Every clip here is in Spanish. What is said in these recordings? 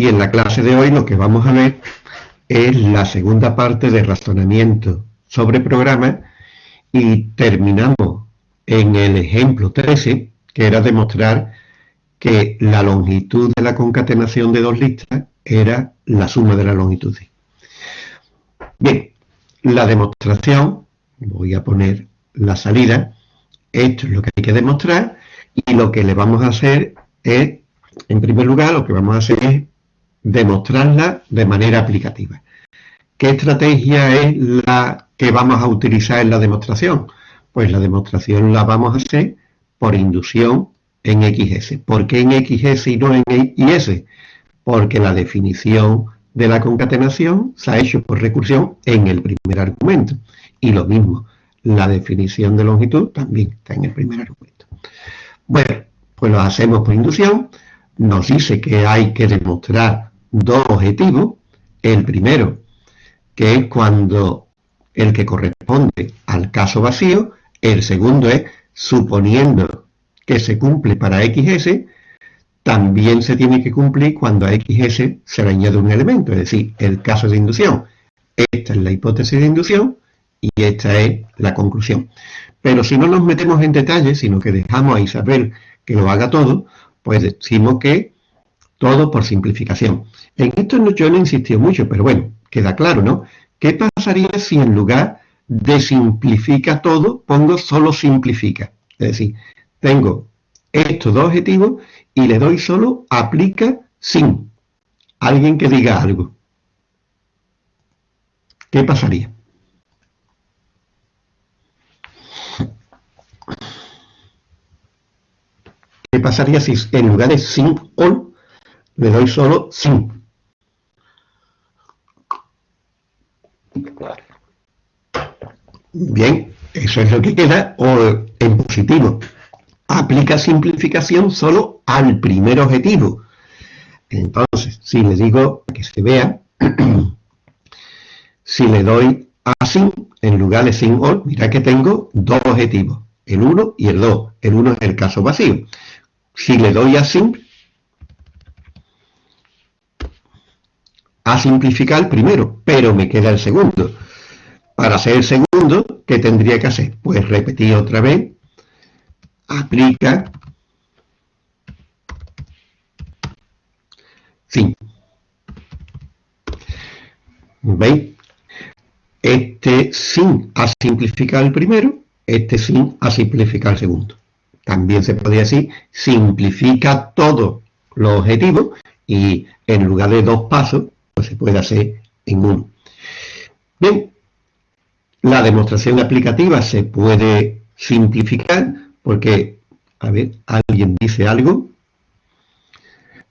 Y en la clase de hoy lo que vamos a ver es la segunda parte de razonamiento sobre programas y terminamos en el ejemplo 13, que era demostrar que la longitud de la concatenación de dos listas era la suma de la longitud. Bien, la demostración, voy a poner la salida, esto es lo que hay que demostrar y lo que le vamos a hacer es, en primer lugar, lo que vamos a hacer es demostrarla de manera aplicativa. ¿Qué estrategia es la que vamos a utilizar en la demostración? Pues la demostración la vamos a hacer por inducción en XS. ¿Por qué en XS y no en YS? Porque la definición de la concatenación se ha hecho por recursión en el primer argumento. Y lo mismo, la definición de longitud también está en el primer argumento. Bueno, pues lo hacemos por inducción. Nos dice que hay que demostrar dos objetivos. El primero, que es cuando el que corresponde al caso vacío. El segundo es suponiendo que se cumple para XS, también se tiene que cumplir cuando a XS se le añade un elemento, es decir, el caso de inducción. Esta es la hipótesis de inducción y esta es la conclusión. Pero si no nos metemos en detalles, sino que dejamos a Isabel que lo haga todo, pues decimos que todo por simplificación. En esto yo no he insistido mucho, pero bueno, queda claro, ¿no? ¿Qué pasaría si en lugar de simplifica todo, pongo solo simplifica? Es decir, tengo estos dos objetivos y le doy solo aplica sin. Alguien que diga algo. ¿Qué pasaría? ¿Qué pasaría si en lugar de sin all le doy solo sin? Bien, eso es lo que queda o en positivo. Aplica simplificación solo al primer objetivo. Entonces, si le digo que se vea, si le doy a sin en lugar de sin all, mira que tengo dos objetivos, el 1 y el 2. El 1 es el caso vacío. Si le doy a sim, a simplificar el primero, pero me queda el segundo. Para hacer el segundo, ¿qué tendría que hacer? Pues repetir otra vez, aplica, fin. ¿Veis? Este sin a simplificar el primero, este sin a simplificar el segundo. También se podría decir, simplifica todos los objetivos y en lugar de dos pasos, pues se puede hacer en uno. Bien, la demostración aplicativa se puede simplificar porque, a ver, ¿alguien dice algo?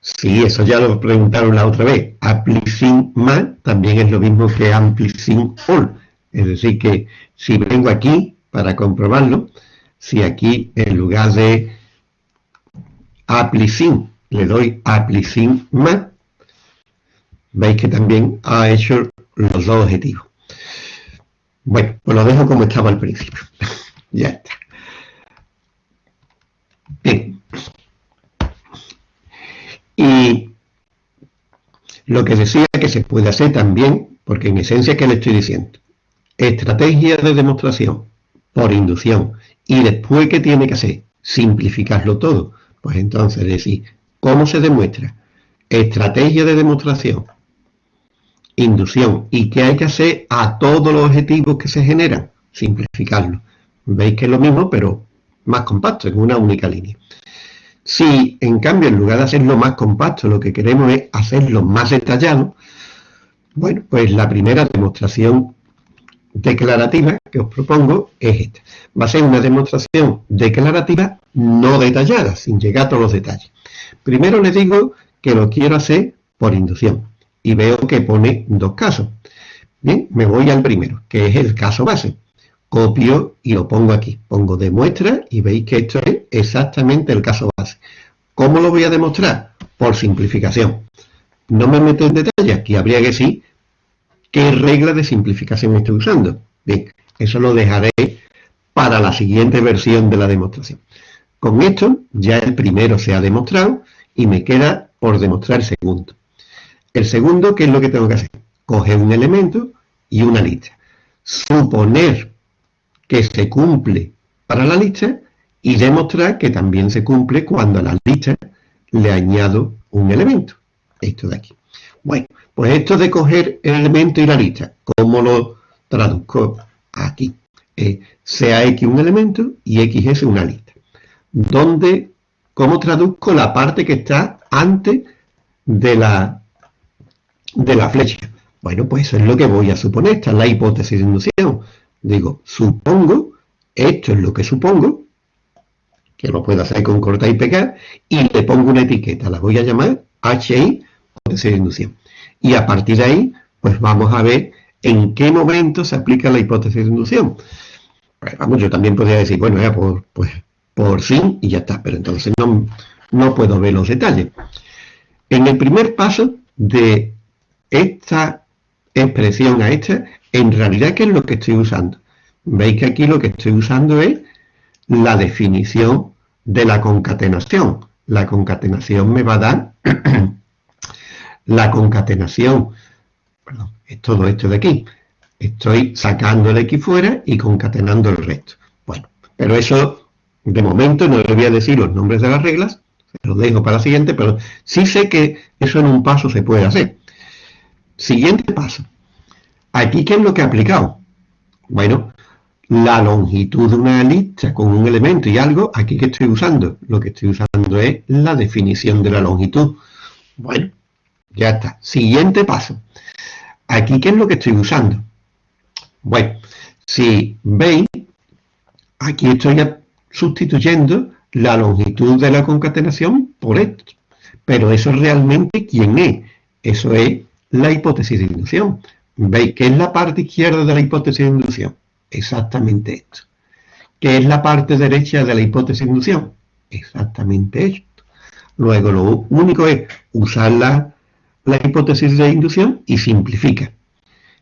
Sí, eso ya lo preguntaron la otra vez. Applicing más también es lo mismo que Amplicing all. Es decir, que si vengo aquí para comprobarlo, si aquí en lugar de Applicing le doy Applicing más, veis que también ha hecho los dos objetivos. Bueno, pues lo dejo como estaba al principio. ya está. Bien. Y lo que decía que se puede hacer también, porque en esencia, ¿qué le estoy diciendo? Estrategia de demostración por inducción. Y después, ¿qué tiene que hacer? Simplificarlo todo. Pues entonces decir, ¿cómo se demuestra? Estrategia de demostración inducción. ¿Y qué hay que hacer a todos los objetivos que se generan? Simplificarlo. Veis que es lo mismo, pero más compacto, en una única línea. Si, en cambio, en lugar de hacerlo más compacto, lo que queremos es hacerlo más detallado, bueno, pues la primera demostración declarativa que os propongo es esta. Va a ser una demostración declarativa no detallada, sin llegar a todos los detalles. Primero les digo que lo quiero hacer por inducción y veo que pone dos casos. Bien, me voy al primero, que es el caso base. Copio y lo pongo aquí. Pongo demuestra y veis que esto es exactamente el caso base. ¿Cómo lo voy a demostrar? Por simplificación. No me meto en detalle, aquí habría que decir qué regla de simplificación estoy usando. Bien, eso lo dejaré para la siguiente versión de la demostración. Con esto ya el primero se ha demostrado y me queda por demostrar el segundo. El segundo, ¿qué es lo que tengo que hacer? Coger un elemento y una lista. Suponer que se cumple para la lista y demostrar que también se cumple cuando a la lista le añado un elemento. Esto de aquí. Bueno, pues esto de coger el elemento y la lista, ¿cómo lo traduzco aquí? Eh, sea X un elemento y X es una lista. ¿Dónde, ¿Cómo traduzco la parte que está antes de la, de la flecha? Bueno, pues eso es lo que voy a suponer. Esta es la hipótesis de inducción. Digo, supongo, esto es lo que supongo, que lo puedo hacer con cortar y pegar, y le pongo una etiqueta, la voy a llamar HI, hipótesis de inducción. Y a partir de ahí, pues vamos a ver en qué momento se aplica la hipótesis de inducción. Pues vamos, yo también podría decir, bueno, ya por, pues, por fin y ya está, pero entonces no, no puedo ver los detalles. En el primer paso de esta expresión a esta, en realidad, ¿qué es lo que estoy usando? Veis que aquí lo que estoy usando es la definición de la concatenación. La concatenación me va a dar la concatenación, perdón, es todo esto de aquí. Estoy sacando el X fuera y concatenando el resto. Bueno, pero eso, de momento, no le voy a decir los nombres de las reglas, lo dejo para la siguiente, pero sí sé que eso en un paso se puede hacer. Siguiente paso. Aquí, ¿qué es lo que he aplicado? Bueno, la longitud de una lista con un elemento y algo, aquí que estoy usando, lo que estoy usando es la definición de la longitud. Bueno, ya está. Siguiente paso. Aquí, ¿qué es lo que estoy usando? Bueno, si veis, aquí estoy sustituyendo la longitud de la concatenación por esto. Pero eso realmente, ¿quién es? Eso es la hipótesis de inducción. ¿Veis qué es la parte izquierda de la hipótesis de inducción? Exactamente esto. ¿Qué es la parte derecha de la hipótesis de inducción? Exactamente esto. Luego lo único es usar la, hipótesis de inducción y simplifica.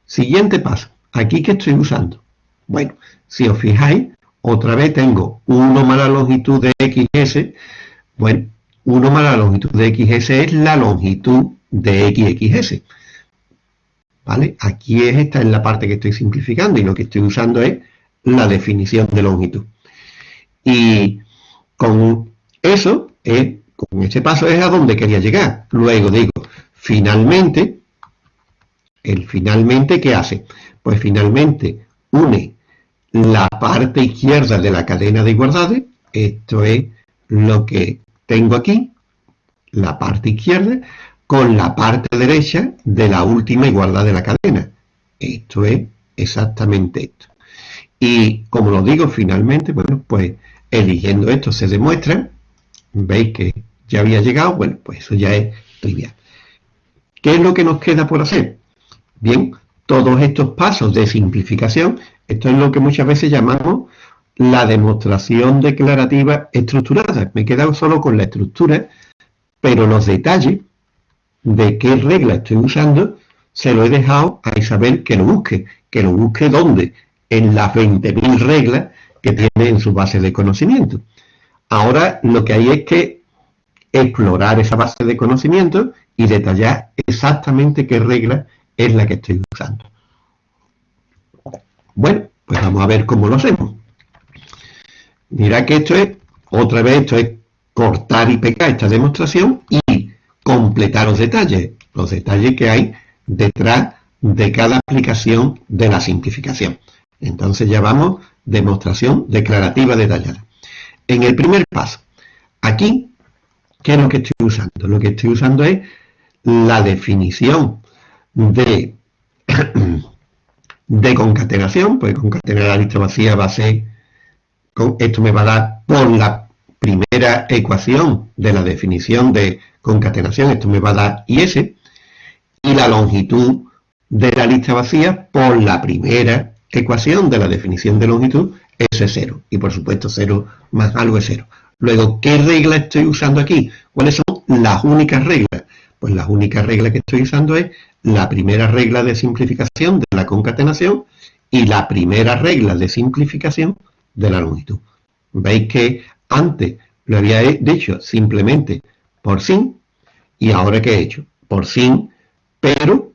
Siguiente paso. ¿Aquí qué estoy usando? Bueno, si os fijáis, otra vez tengo 1 más la longitud de xs. Bueno, 1 más la longitud de xs es la longitud de xxs. ¿Vale? Aquí es esta es la parte que estoy simplificando y lo que estoy usando es la definición de longitud. Y con eso, con este paso es a donde quería llegar. Luego digo, finalmente, el finalmente, ¿qué hace? Pues finalmente une la parte izquierda de la cadena de igualdades, esto es lo que tengo aquí, la parte izquierda, con la parte derecha de la última igualdad de la cadena. Esto es exactamente esto. Y como lo digo finalmente, bueno, pues eligiendo esto se demuestra, veis que ya había llegado, bueno, pues eso ya es trivial. ¿Qué es lo que nos queda por hacer? Bien, todos estos pasos de simplificación, esto es lo que muchas veces llamamos la demostración declarativa estructurada. Me he quedado solo con la estructura, pero los detalles de qué regla estoy usando, se lo he dejado a Isabel que lo busque. ¿Que lo busque dónde? En las 20.000 reglas que tiene en su base de conocimiento. Ahora lo que hay es que explorar esa base de conocimiento y detallar exactamente qué regla es la que estoy usando. Bueno, pues vamos a ver cómo lo hacemos. Mira que esto es, otra vez, esto es cortar y pegar esta demostración y completar los detalles, los detalles que hay detrás de cada aplicación de la simplificación. Entonces ya vamos, demostración declarativa detallada. En el primer paso, aquí, ¿qué es lo que estoy usando? Lo que estoy usando es la definición de, de concatenación, pues concatenar la lista vacía va a ser, esto me va a dar por la primera ecuación de la definición de concatenación, esto me va a dar IS, y la longitud de la lista vacía por la primera ecuación de la definición de longitud es 0. Y por supuesto 0 más algo es 0. Luego, ¿qué regla estoy usando aquí? ¿Cuáles son las únicas reglas? Pues las únicas reglas que estoy usando es la primera regla de simplificación de la concatenación y la primera regla de simplificación de la longitud. Veis que antes lo había dicho simplemente por sin, y ahora que he hecho, por sin pero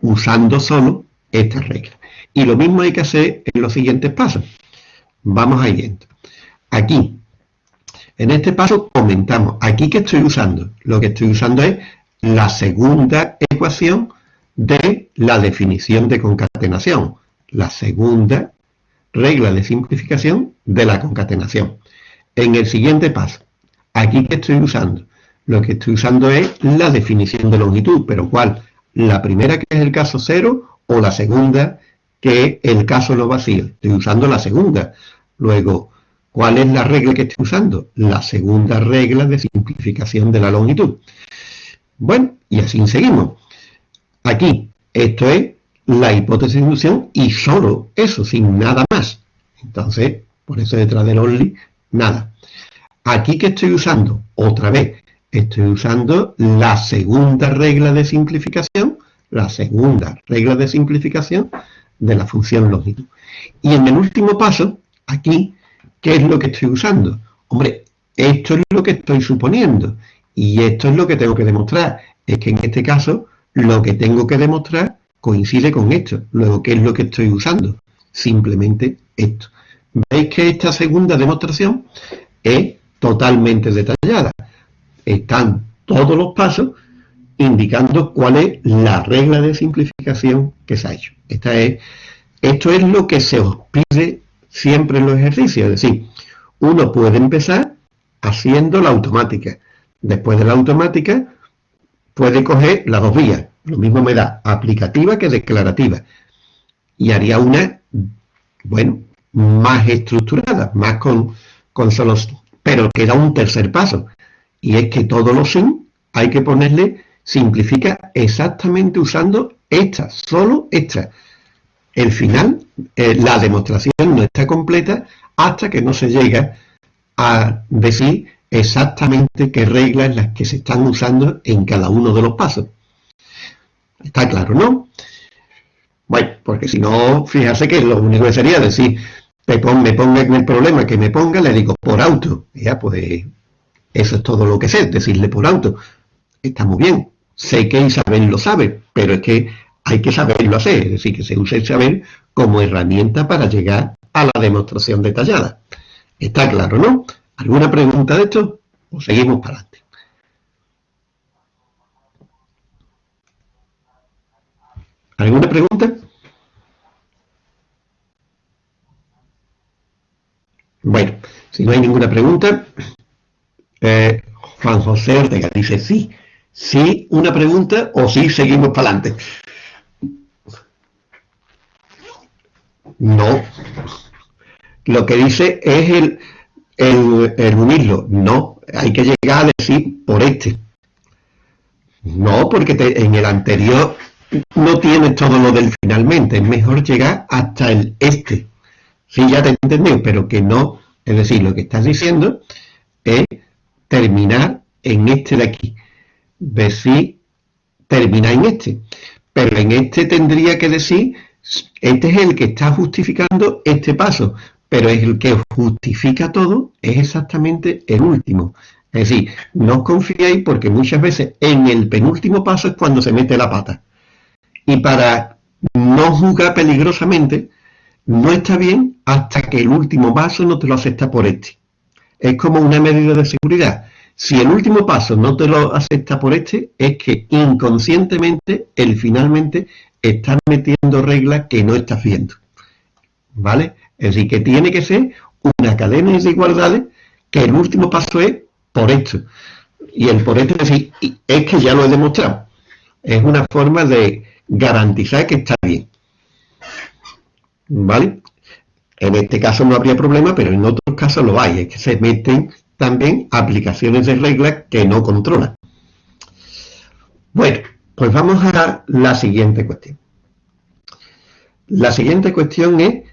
usando solo esta regla. Y lo mismo hay que hacer en los siguientes pasos. Vamos a ir Aquí, en este paso comentamos, aquí que estoy usando, lo que estoy usando es la segunda ecuación de la definición de concatenación, la segunda regla de simplificación de la concatenación. En el siguiente paso, aquí que estoy usando, lo que estoy usando es la definición de longitud, pero ¿cuál? La primera que es el caso cero o la segunda que es el caso no vacío. Estoy usando la segunda. Luego, ¿cuál es la regla que estoy usando? La segunda regla de simplificación de la longitud. Bueno, y así seguimos. Aquí, esto es la hipótesis de inducción y solo eso, sin nada más. Entonces, por eso detrás del only, nada. Aquí que estoy usando, otra vez, estoy usando la segunda regla de simplificación, la segunda regla de simplificación de la función longitud. Y en el último paso, aquí, ¿qué es lo que estoy usando? Hombre, esto es lo que estoy suponiendo. Y esto es lo que tengo que demostrar. Es que en este caso, lo que tengo que demostrar coincide con esto. Luego, ¿qué es lo que estoy usando? Simplemente esto. ¿Veis que esta segunda demostración es totalmente detallada? Están todos los pasos indicando cuál es la regla de simplificación que se ha hecho. Esta es, esto es lo que se os pide siempre en los ejercicios. Es decir, uno puede empezar haciendo la automática. Después de la automática, puede coger las dos vías. Lo mismo me da aplicativa que declarativa. Y haría una, bueno, más estructurada, más con, con solo... Pero queda un tercer paso. Y es que todos los sin hay que ponerle, simplifica exactamente usando esta, solo esta. El final, eh, la demostración no está completa hasta que no se llega a decir exactamente qué reglas las que se están usando en cada uno de los pasos. Está claro, ¿no? Bueno, porque si no, fíjate que lo único que sería decir, me, ponga en el problema que me ponga, le digo por auto. Ya, pues eso es todo lo que sé, decirle por auto. Está muy bien, sé que Isabel lo sabe, pero es que hay que saberlo hacer, es decir, que se use el saber como herramienta para llegar a la demostración detallada. Está claro, ¿no? ¿Alguna pregunta de esto? ¿O seguimos para adelante? ¿Alguna pregunta? Bueno, si no hay ninguna pregunta, eh, Juan José Ortega dice sí. Sí, una pregunta o sí seguimos para adelante. No. Lo que dice es el, el, unirlo. No, hay que llegar a decir por este. No, porque en el anterior no tienes todo lo del finalmente. Es mejor llegar hasta el este. Sí, ya te entendí, pero que no. Es decir, lo que estás diciendo es terminar en este de aquí. Decir, terminar en este. Pero en este tendría que decir, este es el que está justificando este paso pero es el que justifica todo, es exactamente el último. Es decir, no os confiéis porque muchas veces en el penúltimo paso es cuando se mete la pata. Y para no jugar peligrosamente, no está bien hasta que el último paso no te lo acepta por este. Es como una medida de seguridad. Si el último paso no te lo acepta por este, es que inconscientemente, él finalmente está metiendo reglas que no estás viendo. ¿Vale? Es decir, que tiene que ser una cadena de desigualdades que el último paso es por esto. Y el por esto es decir, es que ya lo he demostrado. Es una forma de garantizar que está bien. ¿Vale? En este caso no habría problema, pero en otros casos lo hay. Es que se meten también aplicaciones de reglas que no controlan. Bueno, pues vamos a la siguiente cuestión. La siguiente cuestión es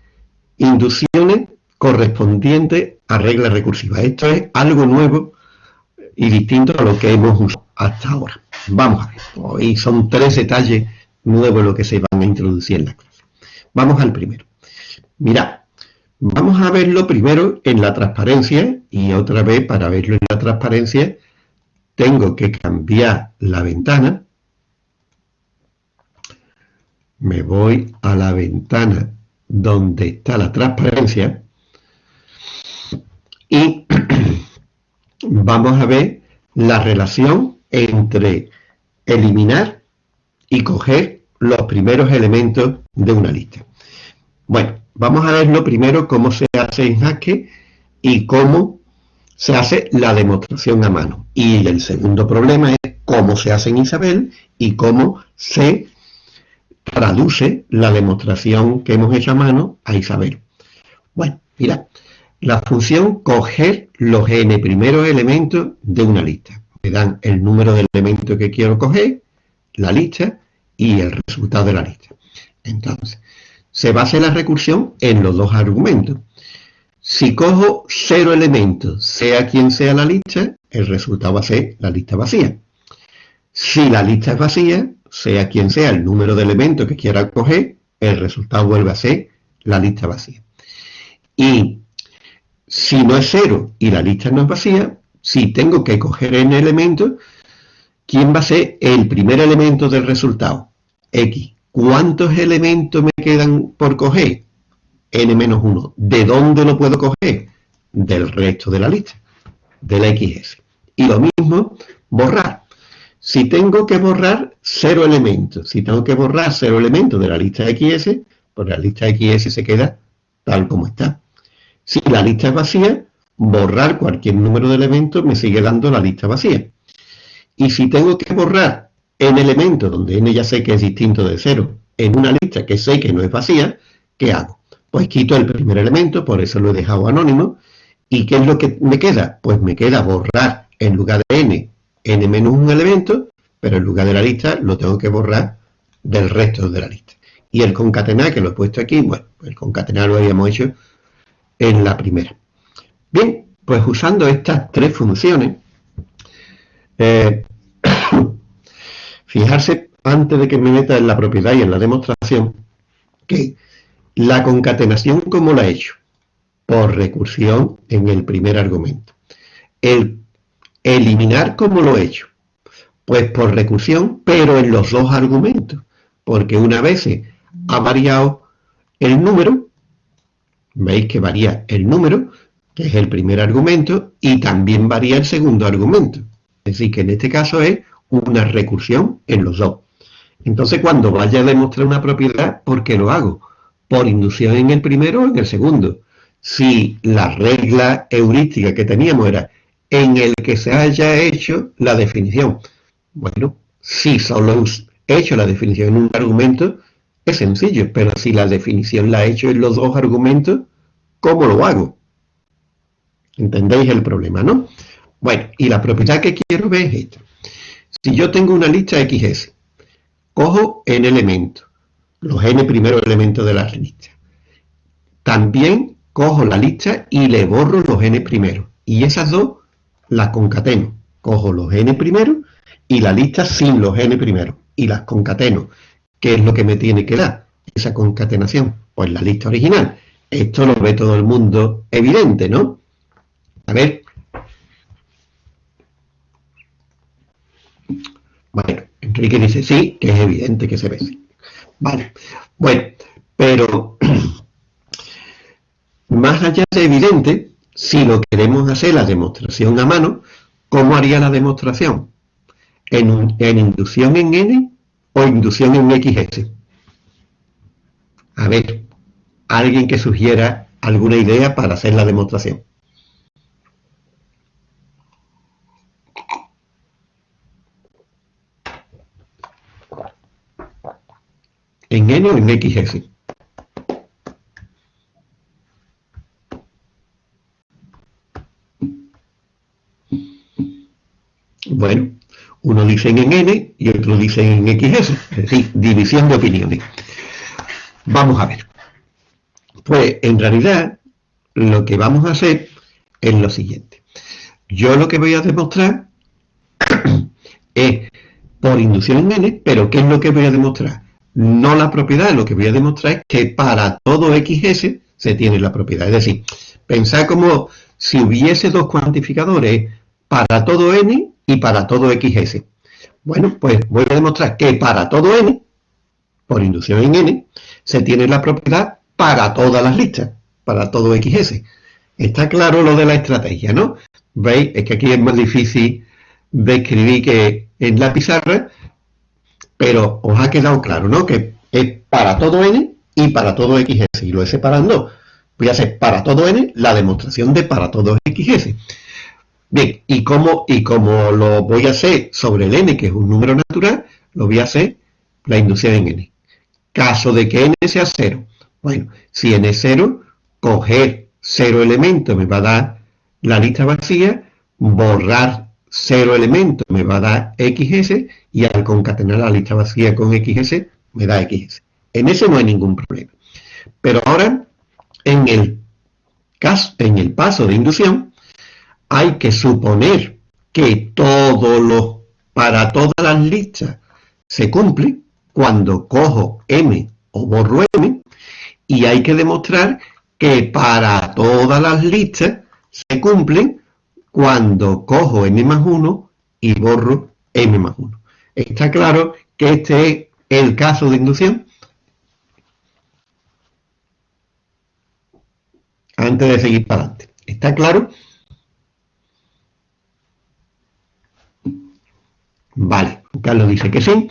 inducciones correspondientes a reglas recursivas. Esto es algo nuevo y distinto a lo que hemos usado hasta ahora. Vamos a ver, hoy son tres detalles nuevos lo que se van a introducir en la clase. Vamos al primero. Mirad, vamos a verlo primero en la transparencia y otra vez para verlo en la transparencia tengo que cambiar la ventana. Me voy a la ventana donde está la transparencia y vamos a ver la relación entre eliminar y coger los primeros elementos de una lista. Bueno, vamos a ver lo primero cómo se hace en Haskell y cómo se hace la demostración a mano. Y el segundo problema es cómo se hace en Isabel y cómo se traduce la demostración que hemos hecho a mano a Isabel. Bueno, mira, la función coger los n primeros elementos de una lista. Me dan el número de elementos que quiero coger, la lista y el resultado de la lista. Entonces, se basa la recursión en los dos argumentos. Si cojo cero elementos, sea quien sea la lista, el resultado va a ser la lista vacía. Si la lista es vacía, sea quien sea el número de elementos que quiera coger, el resultado vuelve a ser la lista vacía. Y si no es cero y la lista no es vacía, si tengo que coger n elementos, ¿quién va a ser el primer elemento del resultado? X. ¿Cuántos elementos me quedan por coger? n-1. ¿De dónde lo puedo coger? Del resto de la lista, del XS. Y lo mismo, borrar. Si tengo que borrar cero elementos, si tengo que borrar cero elementos de la lista XS, pues la lista XS se queda tal como está. Si la lista es vacía, borrar cualquier número de elementos me sigue dando la lista vacía. Y si tengo que borrar n elementos, donde n ya sé que es distinto de cero, en una lista que sé que no es vacía, ¿qué hago? Pues quito el primer elemento, por eso lo he dejado anónimo. ¿Y qué es lo que me queda? Pues me queda borrar en lugar de n, n menos un elemento, pero en lugar de la lista lo tengo que borrar del resto de la lista. Y el concatenar, que lo he puesto aquí, bueno, el concatenar lo habíamos hecho en la primera. Bien, pues usando estas tres funciones, eh, fijarse antes de que me meta en la propiedad y en la demostración, que la concatenación, ¿cómo la he hecho? Por recursión en el primer argumento. El eliminar, ¿cómo lo he hecho? Pues por recursión, pero en los dos argumentos. Porque una vez ha variado el número, veis que varía el número, que es el primer argumento, y también varía el segundo argumento. Es decir, que en este caso es una recursión en los dos. Entonces, cuando vaya a demostrar una propiedad, ¿por qué lo hago? por inducción en el primero o en el segundo. Si la regla heurística que teníamos era en el que se haya hecho la definición. Bueno, si solo he hecho la definición en un argumento, es sencillo, pero si la definición la he hecho en los dos argumentos, ¿cómo lo hago? ¿Entendéis el problema, no? Bueno, y la propiedad que quiero ver es esta. Si yo tengo una lista XS, cojo en elemento los n primeros elementos de la lista. También cojo la lista y le borro los n primeros. Y esas dos las concateno. Cojo los n primeros y la lista sin los n primeros. Y las concateno. ¿Qué es lo que me tiene que dar esa concatenación? Pues la lista original. Esto lo ve todo el mundo evidente, ¿no? A ver. Bueno, Enrique dice sí, que es evidente que se ve. Vale, bueno, pero más allá de evidente, si lo queremos hacer la demostración a mano, ¿cómo haría la demostración? ¿En, en inducción en N o inducción en XS? A ver, alguien que sugiera alguna idea para hacer la demostración. En N o en XS. Bueno, uno dice en N y otro dice en XS, es decir, división de opiniones. Vamos a ver. Pues en realidad lo que vamos a hacer es lo siguiente. Yo lo que voy a demostrar es por inducción en N, pero ¿qué es lo que voy a demostrar? No la propiedad, lo que voy a demostrar es que para todo XS se tiene la propiedad. Es decir, pensar como si hubiese dos cuantificadores para todo n y para todo XS. Bueno, pues voy a demostrar que para todo n, por inducción en n, se tiene la propiedad para todas las listas, para todo XS. Está claro lo de la estrategia, ¿no? ¿Veis? Es que aquí es más difícil de escribir que en la pizarra, pero os ha quedado claro, ¿no? Que es para todo n y para todo XS. Y lo he separado. Voy a hacer para todo n la demostración de para todo XS. Bien, ¿y cómo, y cómo lo voy a hacer sobre el n, que es un número natural, lo voy a hacer la inducción en n. Caso de que n sea 0. Bueno, si n es 0, coger 0 elementos me va a dar la lista vacía, borrar 0 elementos me va a dar XS y al concatenar la lista vacía con XS me da XS. En ese no hay ningún problema. Pero ahora, en el, caso, en el paso de inducción, hay que suponer que todo lo, para todas las listas se cumple cuando cojo M o borro M y hay que demostrar que para todas las listas se cumplen cuando cojo M más 1 y borro M más 1. Está claro que este es el caso de inducción. Antes de seguir para adelante. ¿Está claro? Vale, Carlos dice que sí.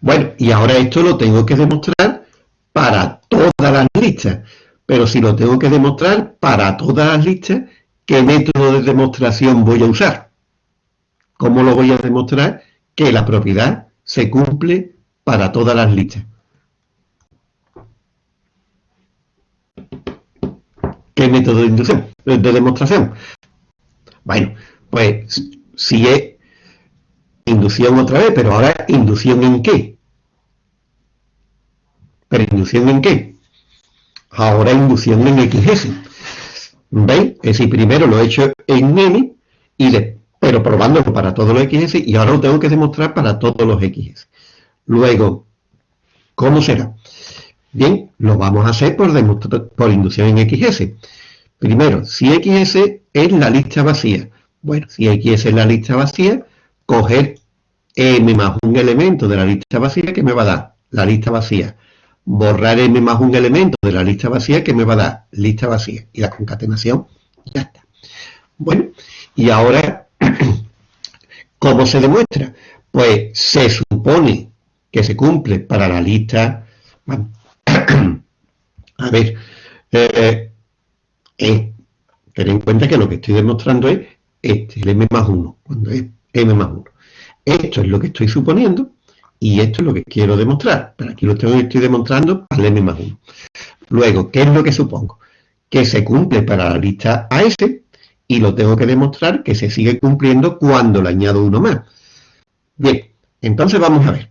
Bueno, y ahora esto lo tengo que demostrar para todas las listas. Pero si lo tengo que demostrar para todas las listas, ¿qué método de demostración voy a usar? ¿Cómo lo voy a demostrar? Que la propiedad se cumple para todas las listas. ¿Qué método de inducción? De demostración. Bueno, pues si es inducción otra vez, pero ahora inducción en qué? ¿Pero inducción en qué? Ahora inducción en XS. ¿Veis? Es decir, primero lo he hecho en N, y de, pero probándolo para todos los XS, y ahora lo tengo que demostrar para todos los XS. Luego, ¿cómo será? Bien, lo vamos a hacer por, por inducción en XS. Primero, si XS es la lista vacía. Bueno, si XS es la lista vacía, coger m más un elemento de la lista vacía que me va a dar la lista vacía. Borrar m más un elemento de la lista vacía que me va a dar lista vacía. Y la concatenación ya está. Bueno, y ahora, ¿cómo se demuestra? Pues se supone que se cumple para la lista... a ver, eh, eh, ten en cuenta que lo que estoy demostrando es este, el m más 1, cuando es m más 1. Esto es lo que estoy suponiendo y esto es lo que quiero demostrar. Pero aquí lo estoy demostrando para m más 1. Luego, ¿qué es lo que supongo? Que se cumple para la lista AS y lo tengo que demostrar que se sigue cumpliendo cuando le añado uno más. Bien, entonces vamos a ver.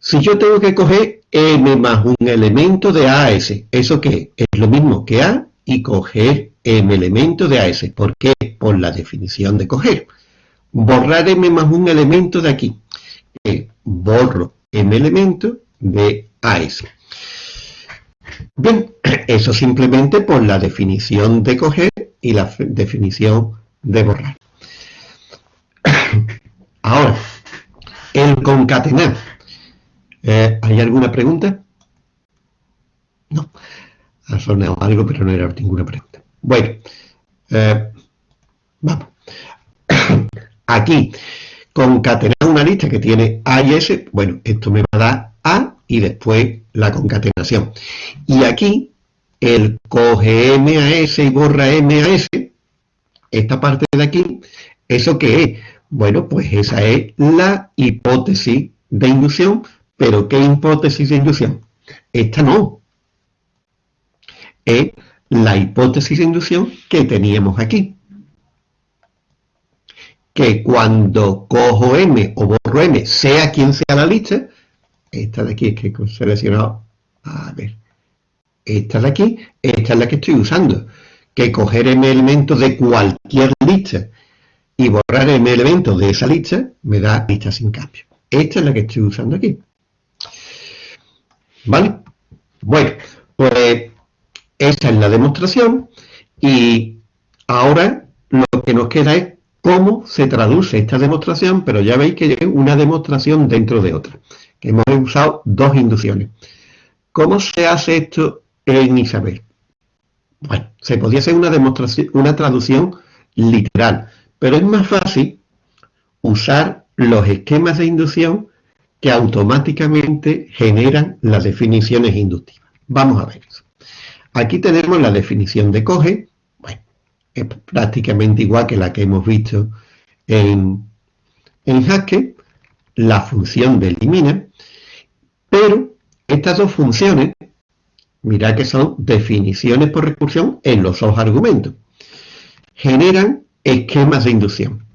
Si yo tengo que coger m más un elemento de A a S, ¿eso qué? Es lo mismo que A y coger m elemento de AS. ¿Por qué? Por la definición de coger borrar m más un elemento de aquí. Borro m elemento de AS. Bien, eso simplemente por la definición de coger y la definición de borrar. Ahora, el concatenar. Eh, ¿Hay alguna pregunta? No. Ha sonado algo, pero no era ninguna pregunta. Bueno, eh, vamos. Aquí, concatenar una lista que tiene A y S, bueno, esto me va a dar A y después la concatenación. Y aquí, el coge M a S y borra M a S, esta parte de aquí, ¿eso qué es? Bueno, pues esa es la hipótesis de inducción, pero ¿qué hipótesis de inducción? Esta no. Es la hipótesis de inducción que teníamos aquí que cuando cojo M o borro M, sea quien sea la lista, esta de aquí es que he seleccionado, a ver, esta de aquí, esta es la que estoy usando, que coger M elementos de cualquier lista y borrar M elementos de esa lista me da lista sin cambio. Esta es la que estoy usando aquí. ¿Vale? Bueno, pues esta es la demostración y ahora lo que nos queda es cómo se traduce esta demostración, pero ya veis que es una demostración dentro de otra, que hemos usado dos inducciones. ¿Cómo se hace esto en Isabel? Bueno, se podía hacer una demostración, una traducción literal, pero es más fácil usar los esquemas de inducción que automáticamente generan las definiciones inductivas. Vamos a ver. Aquí tenemos la definición de coge, es prácticamente igual que la que hemos visto en, Haskell, la función de elimina, pero estas dos funciones, mirad que son definiciones por recursión en los dos argumentos, generan esquemas de inducción.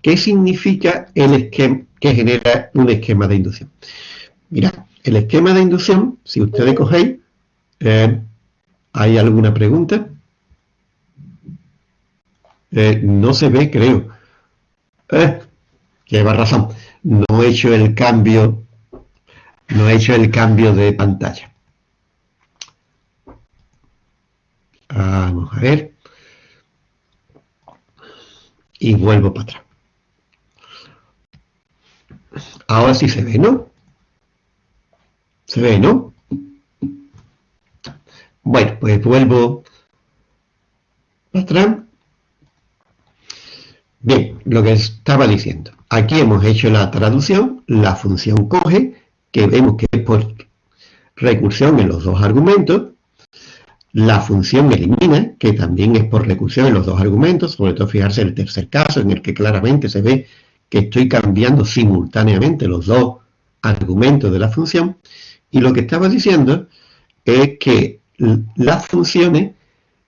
¿Qué significa el esquema que genera un esquema de inducción? Mirad, el esquema de inducción, si ustedes cogéis, eh, ¿hay alguna pregunta? Eh, no se ve, creo. Eh, lleva razón. No he hecho el cambio, no he hecho el cambio de pantalla. Vamos a ver. Y vuelvo para atrás. Ahora sí se ve, ¿no? Se ve, ¿no? Bueno, pues vuelvo para atrás. Bien, lo que estaba diciendo. Aquí hemos hecho la traducción, la función coge, que vemos que es por recursión en los dos argumentos, la función elimina, que también es por recursión en los dos argumentos, sobre todo fijarse en el tercer caso, en el que claramente se ve que estoy cambiando simultáneamente los dos argumentos de la función, y lo que estaba diciendo es que las funciones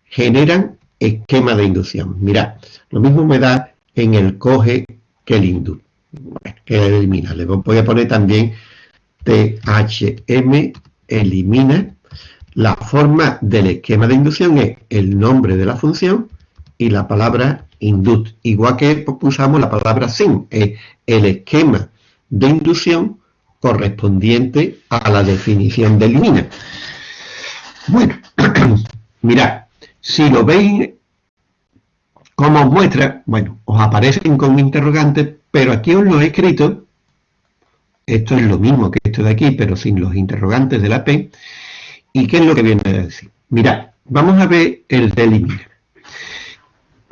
generan esquema de inducción. Mirad, lo mismo me da en el coge que el induce, que elimina. Le voy a poner también THM elimina. La forma del esquema de inducción es el nombre de la función y la palabra induct. Igual que usamos la palabra sin, es el esquema de inducción correspondiente a la definición de elimina. Bueno, mirad, si lo veis como muestra, bueno, os aparecen con interrogantes, pero aquí os lo he escrito, esto es lo mismo que esto de aquí, pero sin los interrogantes de la P, ¿y qué es lo que viene a decir? Mirad, vamos a ver el delimina.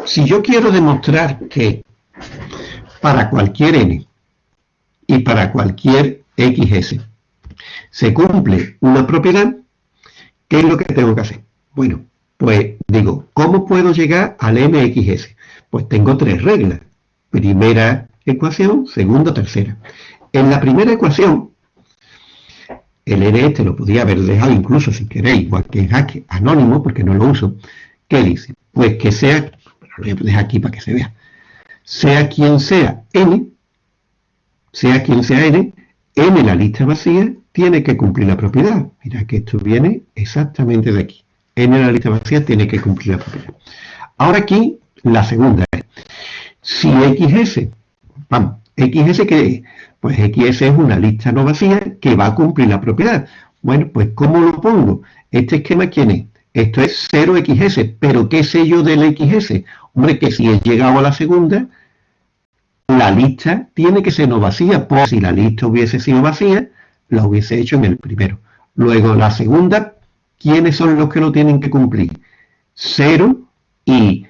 Si yo quiero demostrar que para cualquier n y para cualquier xs se cumple una propiedad, ¿qué es lo que tengo que hacer? Bueno, pues digo, ¿cómo puedo llegar al MXS? Pues tengo tres reglas. Primera ecuación, segunda, tercera. En la primera ecuación, el N este lo podía haber dejado incluso si queréis, igual que en anónimo, porque no lo uso. ¿Qué dice? Pues que sea, lo voy a dejar aquí para que se vea, sea quien sea N, sea quien sea N, N la lista vacía tiene que cumplir la propiedad. Mira que esto viene exactamente de aquí n la lista vacía tiene que cumplir la propiedad. Ahora aquí, la segunda es, si XS, vamos, XS qué es? Pues XS es una lista no vacía que va a cumplir la propiedad. Bueno, pues ¿cómo lo pongo? Este esquema, ¿quién es? Esto es 0XS, pero ¿qué sé yo del XS? Hombre, que si he llegado a la segunda, la lista tiene que ser no vacía, pues si la lista hubiese sido vacía, la hubiese hecho en el primero. Luego la segunda, ¿quiénes son los que lo tienen que cumplir? Cero y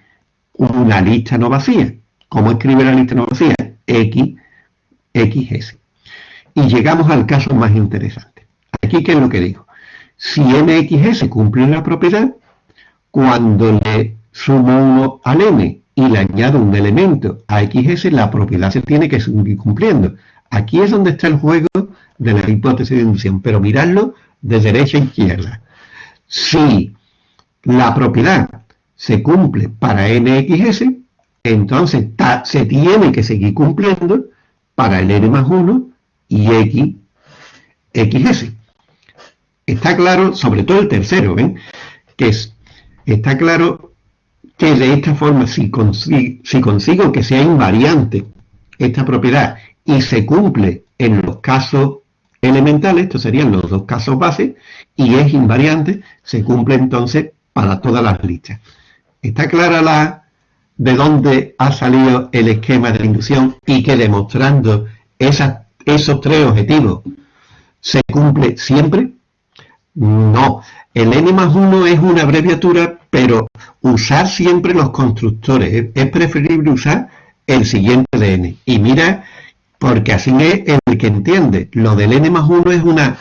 una lista no vacía. ¿Cómo escribe la lista no vacía? X, XS. Y llegamos al caso más interesante. Aquí, ¿qué es lo que digo? Si MXS cumple la propiedad, cuando le sumo uno al M y le añado un elemento a XS, la propiedad se tiene que seguir cumpliendo. Aquí es donde está el juego de la hipótesis de inducción, pero miradlo de derecha a izquierda. Si la propiedad se cumple para nxs, entonces se tiene que seguir cumpliendo para el n más 1 y x, xs. Está claro, sobre todo el tercero, ¿ven? Que es, está claro que de esta forma, si si consigo que sea invariante esta propiedad y se cumple en los casos elementales, estos serían los dos casos base, y es invariante, se cumple entonces para todas las listas. ¿Está clara la, de dónde ha salido el esquema de la inducción y que demostrando esos tres objetivos se cumple siempre? No, el n más 1 es una abreviatura, pero usar siempre los constructores. Es preferible usar el siguiente de n. Y mira, porque así es el que entiende. Lo del n más 1 es una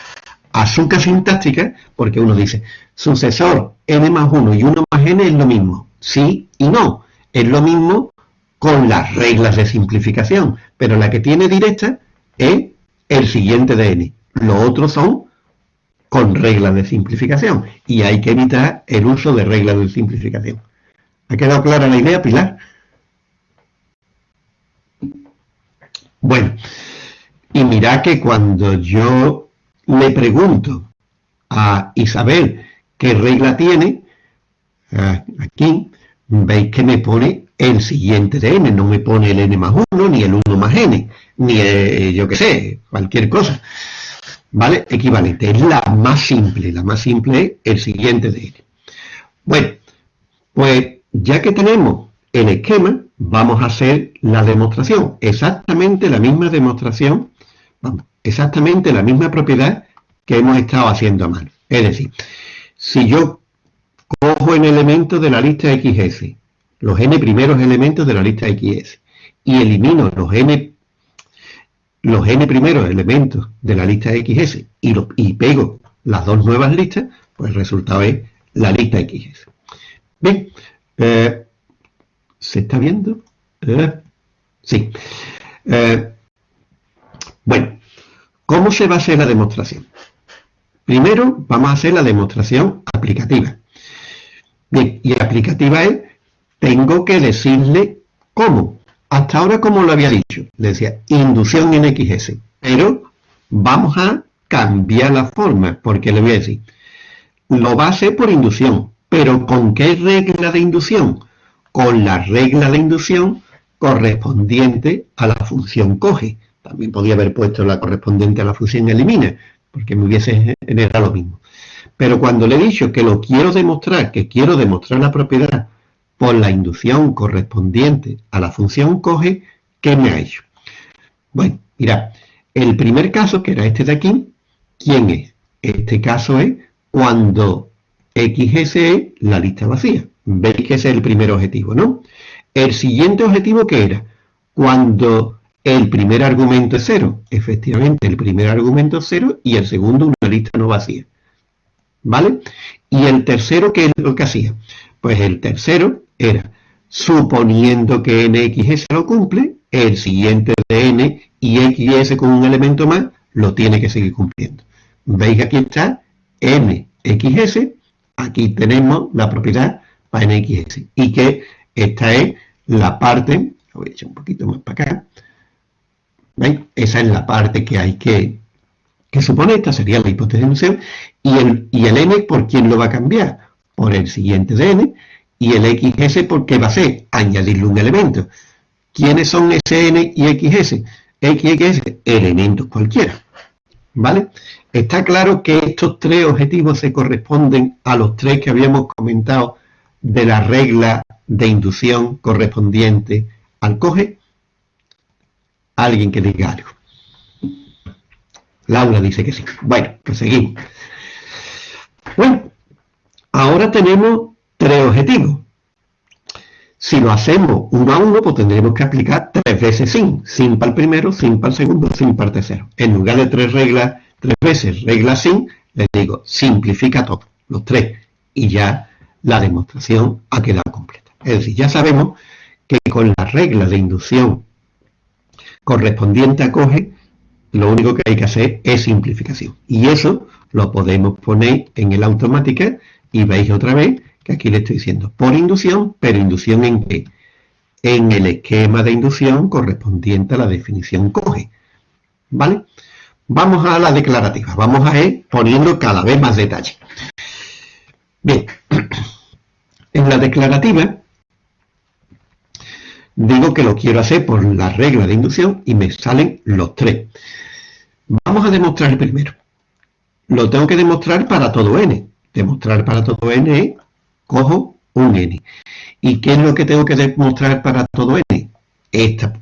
azúcar sintáctica, porque uno dice, sucesor n más 1 y 1 más n es lo mismo. Sí y no. Es lo mismo con las reglas de simplificación, pero la que tiene directa es el siguiente de n. Los otros son con reglas de simplificación y hay que evitar el uso de reglas de simplificación. ¿Ha quedado clara la idea, Pilar? Bueno, y mira que cuando yo le pregunto a Isabel qué regla tiene, ah, aquí veis que me pone el siguiente de n, no me pone el n más 1, ni el 1 más n, ni eh, yo qué sé, cualquier cosa. ¿Vale? Equivalente, es la más simple, la más simple es el siguiente de n. Bueno, pues ya que tenemos el esquema, vamos a hacer la demostración, exactamente la misma demostración, vamos, exactamente la misma propiedad que hemos estado haciendo a mano. Es decir, si yo cojo en elemento de la lista XS, los n primeros elementos de la lista XS, y elimino los n, los n primeros elementos de la lista XS y, y pego las dos nuevas listas, pues el resultado es la lista XS. Bien, eh, ¿se está viendo? Sí. Eh, bueno, ¿cómo se va a hacer la demostración? Primero vamos a hacer la demostración aplicativa. Bien, y aplicativa es, tengo que decirle cómo. Hasta ahora, como lo había dicho, le decía inducción en XS. Pero vamos a cambiar la forma, porque le voy a decir, lo va a hacer por inducción, pero ¿con qué regla de inducción? Con la regla de inducción correspondiente a la función coge. También podría haber puesto la correspondiente a la función elimina, porque me hubiese generado lo mismo. Pero cuando le he dicho que lo quiero demostrar, que quiero demostrar la propiedad por la inducción correspondiente a la función coge, ¿qué me ha hecho? Bueno, mira, el primer caso, que era este de aquí, ¿quién es? Este caso es cuando XS es la lista vacía. Veis que ese es el primer objetivo, ¿no? El siguiente objetivo, ¿qué era? Cuando el primer argumento es cero. Efectivamente, el primer argumento es cero y el segundo una lista no vacía. ¿Vale? Y el tercero, ¿qué es lo que hacía? Pues el tercero era, suponiendo que nxs lo cumple, el siguiente de n y xs con un elemento más lo tiene que seguir cumpliendo. ¿Veis que aquí está nxs? Aquí tenemos la propiedad para nxs. Y que esta es la parte, lo voy a echar un poquito más para acá, ¿veis? Esa es la parte que hay que, que suponer, esta sería la inducción, y el, y el n, ¿por quién lo va a cambiar? Por el siguiente de n, y el xs, ¿por qué va a ser? Añadirle un elemento. ¿Quiénes son sn y xs? x y xs, elementos cualquiera. ¿Vale? Está claro que estos tres objetivos se corresponden a los tres que habíamos comentado de la regla de inducción correspondiente al coge. Alguien que diga algo. Laura dice que sí. Bueno, pues seguimos. Bueno, ahora tenemos tres objetivos. Si lo hacemos uno a uno, pues tendremos que aplicar tres veces sin. Sin para el primero, sin para el segundo, sin para el tercero. En lugar de tres reglas, tres veces regla sin, les digo, simplifica todo, los tres. Y ya la demostración ha quedado completa. Es decir, ya sabemos que con la regla de inducción correspondiente a coge, lo único que hay que hacer es simplificación. Y eso lo podemos poner en el automática y veis otra vez que aquí le estoy diciendo por inducción, pero inducción en qué? En el esquema de inducción correspondiente a la definición coge. ¿Vale? Vamos a la declarativa, vamos a ir poniendo cada vez más detalle. Bien, en la declarativa digo que lo quiero hacer por la regla de inducción y me salen los tres. Vamos a demostrar primero. Lo tengo que demostrar para todo n. Demostrar para todo n es cojo un n. ¿Y qué es lo que tengo que demostrar para todo n? Esta,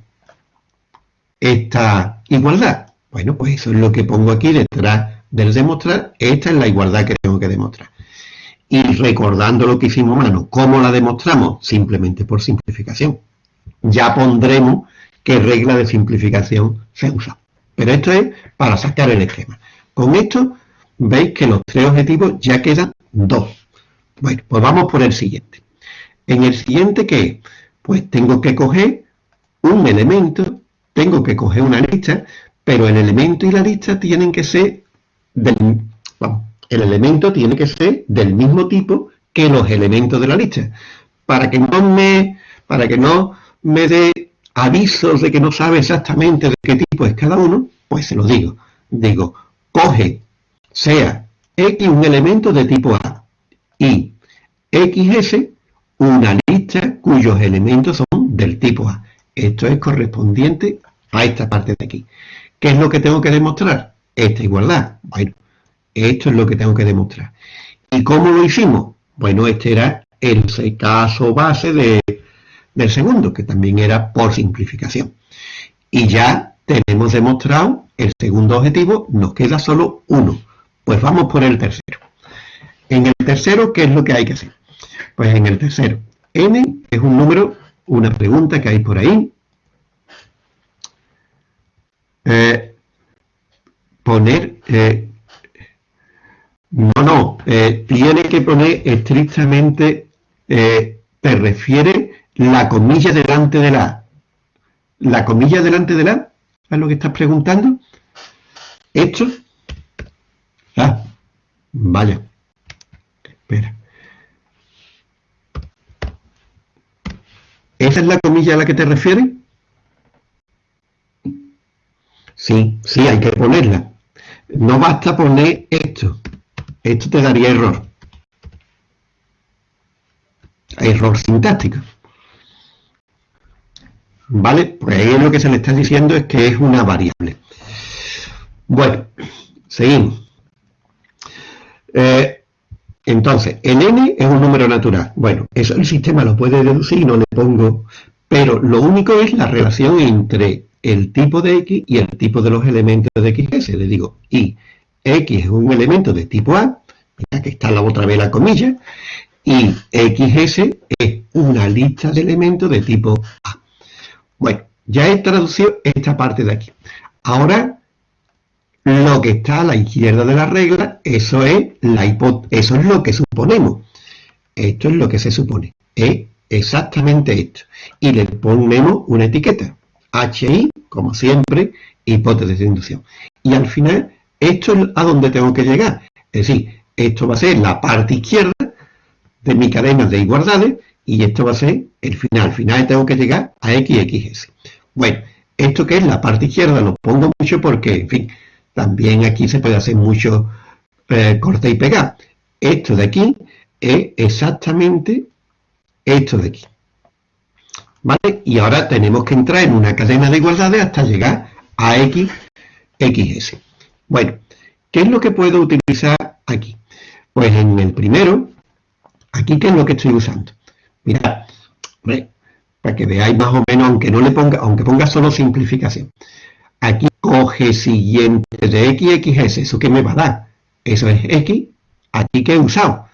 esta igualdad. Bueno, pues eso es lo que pongo aquí detrás del demostrar. Esta es la igualdad que tengo que demostrar. Y recordando lo que hicimos mano, ¿cómo la demostramos? Simplemente por simplificación. Ya pondremos qué regla de simplificación se usa. Pero esto es para sacar el esquema. Con esto veis que los tres objetivos ya quedan dos. Bueno, pues vamos por el siguiente. En el siguiente, ¿qué es? Pues tengo que coger un elemento, tengo que coger una lista, pero el elemento y la lista tienen que ser del, el elemento tiene que ser del mismo tipo que los elementos de la lista. Para que no me, para que no me dé avisos de que no sabe exactamente de qué tipo es cada uno, pues se lo digo. Digo, coge, sea X un elemento de tipo A y XS una lista cuyos elementos son del tipo A. Esto es correspondiente a esta parte de aquí. ¿Qué es lo que tengo que demostrar? Esta igualdad. Bueno, esto es lo que tengo que demostrar. ¿Y cómo lo hicimos? Bueno, este era el caso base del segundo, que también era por simplificación. Y ya tenemos demostrado el segundo objetivo, nos queda solo uno. Pues vamos por el tercero. En el tercero, ¿qué es lo que hay que hacer? Pues en el tercero, n es un número, una pregunta que hay por ahí. Eh, poner eh, no, no, eh, tiene que poner estrictamente, eh, te refiere la comilla delante de la La comilla delante de la ¿Es lo que estás preguntando? ¿Esto? Ah, vaya. Espera. ¿Esa es la comilla a la que te refieres? Sí, sí, hay que ponerla. No basta poner esto. Esto te daría error. Error sintáctico. ¿Vale? Pues ahí lo que se le está diciendo es que es una variable. Bueno, seguimos. Eh, entonces, el n es un número natural. Bueno, eso el sistema lo puede deducir, no le pongo... Pero lo único es la relación entre el tipo de x y el tipo de los elementos de xs. Le digo, y X es un elemento de tipo A, mira que está la otra vez la comilla, y XS es una lista de elementos de tipo A. Bueno, ya he traducido esta parte de aquí. Ahora, lo que está a la izquierda de la regla, eso es, la eso es lo que suponemos. Esto es lo que se supone. Es exactamente esto. Y le ponemos una etiqueta. HI, como siempre, hipótesis de inducción. Y al final esto es a donde tengo que llegar. Es decir, esto va a ser la parte izquierda de mi cadena de igualdades y esto va a ser el final. Al final tengo que llegar a x, x, Bueno, esto que es la parte izquierda lo pongo mucho porque, en fin, también aquí se puede hacer mucho eh, corte y pegar. Esto de aquí es exactamente esto de aquí. ¿Vale? Y ahora tenemos que entrar en una cadena de igualdades hasta llegar a x, xs. Bueno, ¿qué es lo que puedo utilizar aquí? Pues en el primero, aquí ¿qué es lo que estoy usando? Mirad, para que veáis más o menos, aunque no le ponga, aunque ponga solo simplificación. Aquí coge siguiente de x, x es eso que me va a dar. Eso es x, aquí que he usado,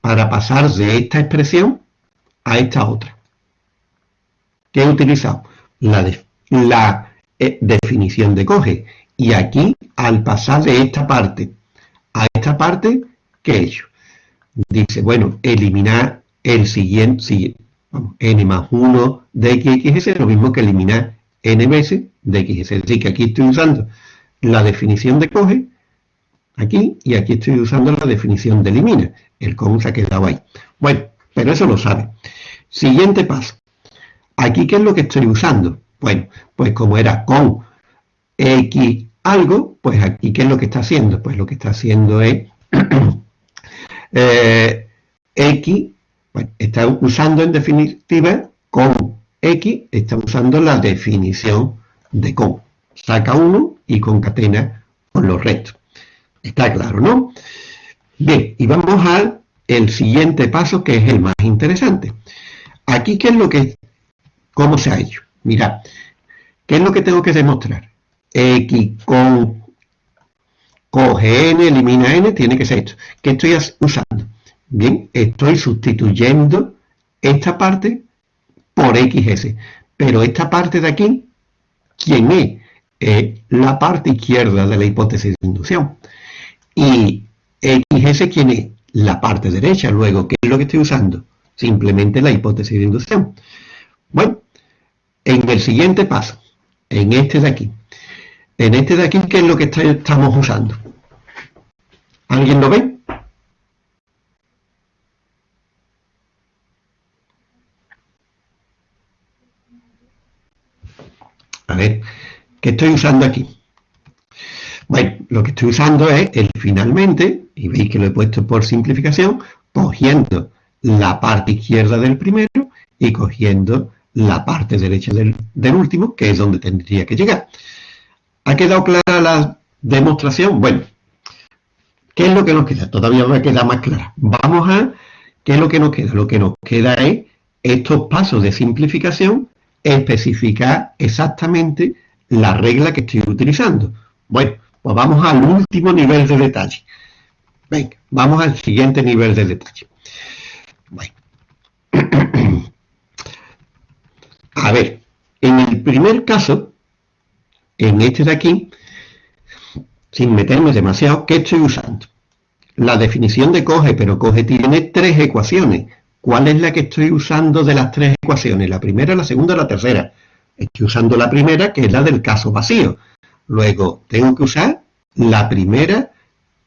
para pasar de esta expresión a esta otra. ¿Qué he utilizado? La, la eh, definición de coge. Y aquí, al pasar de esta parte a esta parte, ¿qué he hecho? Dice, bueno, eliminar el siguiente, vamos, n más 1 de x, es lo mismo que eliminar n veces de x. Es decir, que aquí estoy usando la definición de coge, aquí, y aquí estoy usando la definición de elimina. El con se ha quedado ahí. Bueno, pero eso lo sabe. Siguiente paso. Aquí, ¿qué es lo que estoy usando? Bueno, pues como era con x algo, pues aquí, ¿qué es lo que está haciendo? Pues lo que está haciendo es eh, X, bueno, está usando en definitiva con X, está usando la definición de con. Saca uno y concatena con los restos. Está claro, ¿no? Bien, y vamos al el siguiente paso que es el más interesante. Aquí, ¿qué es lo que, cómo se ha hecho? Mirad, ¿qué es lo que tengo que demostrar? X con coge n, elimina n, tiene que ser esto. ¿Qué estoy usando? Bien, estoy sustituyendo esta parte por xs. Pero esta parte de aquí, ¿quién es? La parte izquierda de la hipótesis de inducción. Y xs, ¿quién es? La parte derecha. Luego, ¿qué es lo que estoy usando? Simplemente la hipótesis de inducción. Bueno, en el siguiente paso, en este de aquí, en este de aquí, ¿qué es lo que estamos usando? ¿Alguien lo ve? A ver, ¿qué estoy usando aquí? Bueno, lo que estoy usando es el finalmente, y veis que lo he puesto por simplificación, cogiendo la parte izquierda del primero y cogiendo la parte derecha del, último, que es donde tendría que llegar. ¿Ha quedado clara la demostración? Bueno, ¿qué es lo que nos queda? Todavía me queda más clara. Vamos a, ¿qué es lo que nos queda? Lo que nos queda es estos pasos de simplificación, especificar exactamente la regla que estoy utilizando. Bueno, pues vamos al último nivel de detalle. Venga, vamos al siguiente nivel de detalle. Bueno. A ver, en el primer caso, en este de aquí, sin meterme demasiado, ¿qué estoy usando? La definición de coge, pero coge tiene tres ecuaciones. ¿Cuál es la que estoy usando de las tres ecuaciones? La primera, la segunda, la tercera. Estoy usando la primera, que es la del caso vacío. Luego, tengo que usar la primera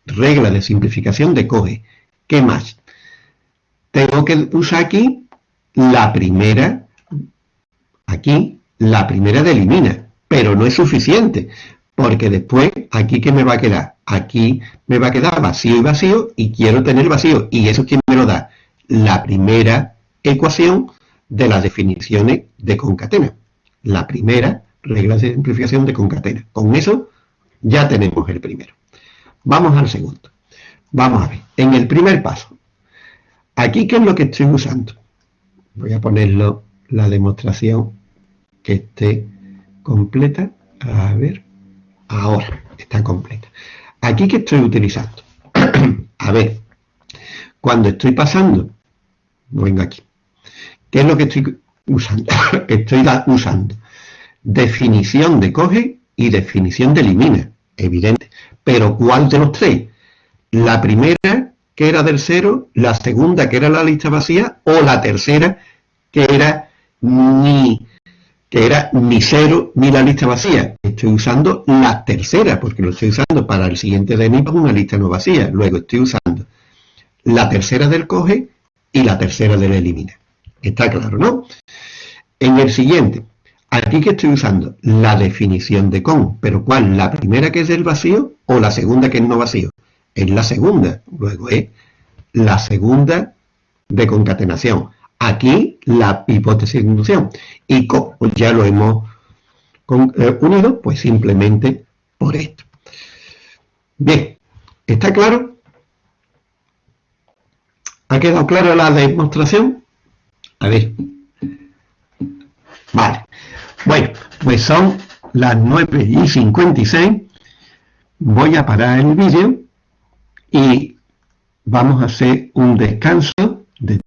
regla de simplificación de coge. ¿Qué más? Tengo que usar aquí la primera, aquí, la primera de elimina pero no es suficiente, porque después, ¿aquí qué me va a quedar? Aquí me va a quedar vacío y vacío, y quiero tener vacío, y eso ¿quién me lo da? La primera ecuación de las definiciones de concatena. La primera regla de simplificación de concatena. Con eso ya tenemos el primero. Vamos al segundo. Vamos a ver, en el primer paso, aquí ¿qué es lo que estoy usando? Voy a ponerlo la demostración que esté completa. A ver, ahora está completa. Aquí que estoy utilizando. a ver, cuando estoy pasando, vengo aquí. ¿Qué es lo que estoy usando? estoy usando definición de coge y definición de elimina, evidente. Pero ¿cuál de los tres? La primera, que era del cero, la segunda, que era la lista vacía, o la tercera, que era ni que era ni cero ni la lista vacía. Estoy usando la tercera, porque lo estoy usando para el siguiente de para una lista no vacía. Luego estoy usando la tercera del coge y la tercera del elimina. Está claro, ¿no? En el siguiente, aquí que estoy usando la definición de con, pero ¿cuál? ¿La primera que es del vacío o la segunda que es no vacío? Es la segunda. Luego es la segunda de concatenación. Aquí la hipótesis de inducción. Y como ya lo hemos eh, unido, pues simplemente por esto. Bien, ¿está claro? ¿Ha quedado clara la demostración? A ver. Vale. Bueno, pues son las 9 y 56. Voy a parar el vídeo y vamos a hacer un descanso de